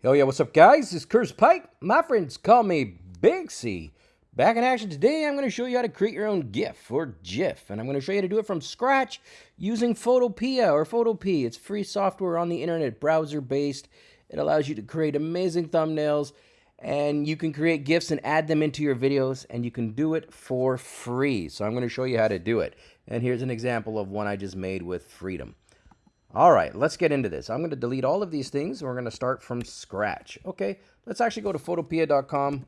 Yo, yeah, what's up, guys? Is Curse Pike. My friends call me Big C. Back in action today, I'm going to show you how to create your own GIF or GIF, and I'm going to show you how to do it from scratch using Photopea or Photopea. It's free software on the internet, browser-based. It allows you to create amazing thumbnails, and you can create GIFs and add them into your videos, and you can do it for free. So I'm going to show you how to do it. And here's an example of one I just made with Freedom. All right, let's get into this. I'm going to delete all of these things. We're going to start from scratch. Okay, let's actually go to photopea.com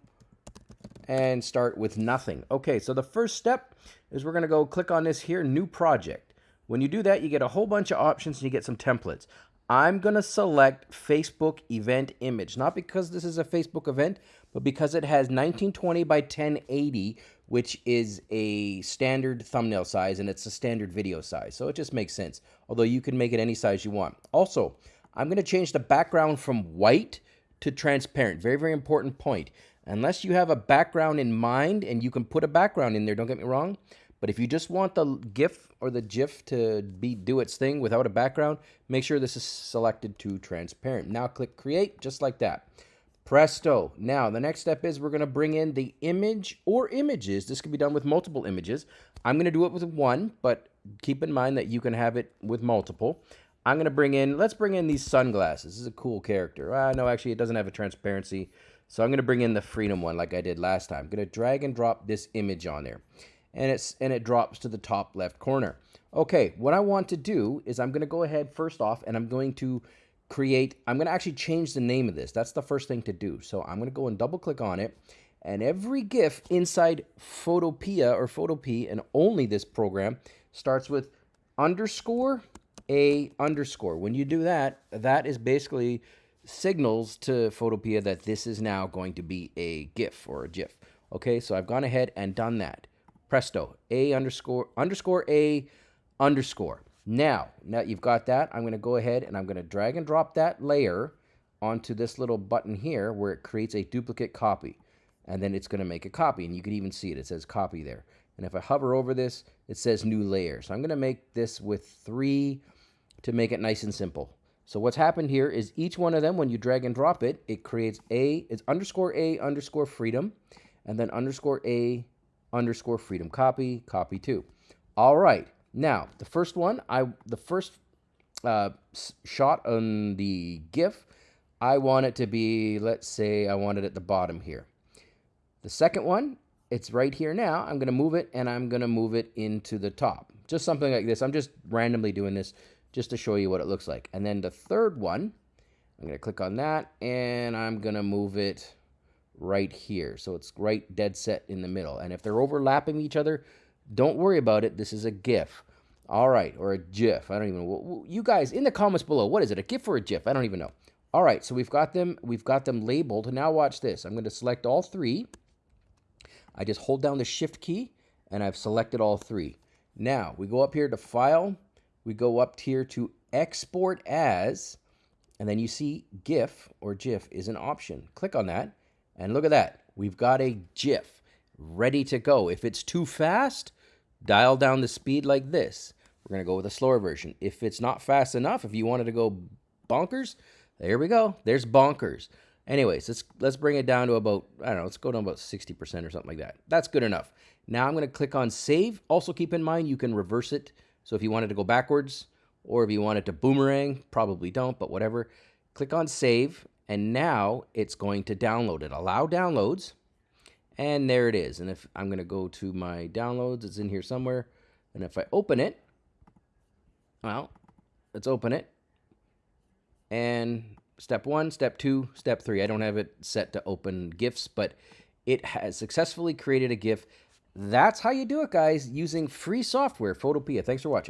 and start with nothing. Okay, so the first step is we're going to go click on this here, new project. When you do that, you get a whole bunch of options and you get some templates. I'm going to select Facebook event image, not because this is a Facebook event, but because it has 1920 by 1080, which is a standard thumbnail size and it's a standard video size. So it just makes sense, although you can make it any size you want. Also, I'm going to change the background from white to transparent. Very, very important point. Unless you have a background in mind and you can put a background in there, don't get me wrong. But if you just want the GIF or the GIF to be do its thing without a background, make sure this is selected to transparent. Now click create just like that. Presto. Now, the next step is we're going to bring in the image or images. This can be done with multiple images. I'm going to do it with one, but keep in mind that you can have it with multiple. I'm going to bring in, let's bring in these sunglasses. This is a cool character. Uh, no, actually, it doesn't have a transparency. So I'm going to bring in the freedom one like I did last time. I'm going to drag and drop this image on there. And, it's, and it drops to the top left corner. Okay, what I want to do is I'm going to go ahead first off and I'm going to create, I'm going to actually change the name of this. That's the first thing to do. So I'm going to go and double click on it. And every GIF inside Photopea or Photopea and only this program starts with underscore a underscore. When you do that, that is basically signals to Photopea that this is now going to be a GIF or a GIF. Okay, so I've gone ahead and done that. Presto, a underscore underscore a underscore. Now, now you've got that, I'm going to go ahead and I'm going to drag and drop that layer onto this little button here where it creates a duplicate copy. And then it's going to make a copy. And you can even see it. It says copy there. And if I hover over this, it says new layer. So I'm going to make this with three to make it nice and simple. So what's happened here is each one of them, when you drag and drop it, it creates a, it's underscore a underscore freedom, and then underscore a underscore freedom copy, copy two. All right. Now, the first one, I the first uh, shot on the GIF, I want it to be, let's say I want it at the bottom here. The second one, it's right here now. I'm going to move it and I'm going to move it into the top. Just something like this. I'm just randomly doing this just to show you what it looks like. And then the third one, I'm going to click on that and I'm going to move it right here. So it's right dead set in the middle. And if they're overlapping each other, don't worry about it. This is a GIF. All right, or a GIF. I don't even know. You guys in the comments below, what is it? A GIF or a GIF? I don't even know. All right, so we've got them. We've got them labeled. Now watch this. I'm going to select all three. I just hold down the Shift key, and I've selected all three. Now we go up here to File. We go up here to Export As, and then you see GIF or GIF is an option. Click on that, and look at that. We've got a GIF ready to go. If it's too fast, dial down the speed like this. We're going to go with a slower version. If it's not fast enough, if you wanted to go bonkers, there we go. There's bonkers. Anyways, let's let's bring it down to about, I don't know, let's go down about 60% or something like that. That's good enough. Now I'm going to click on save. Also keep in mind you can reverse it. So if you wanted to go backwards or if you wanted to boomerang, probably don't, but whatever. Click on save and now it's going to download it. Allow downloads. And there it is. And if I'm going to go to my downloads, it's in here somewhere. And if I open it, well, let's open it. And step one, step two, step three. I don't have it set to open GIFs, but it has successfully created a GIF. That's how you do it, guys, using free software, Photopea. Thanks for watching.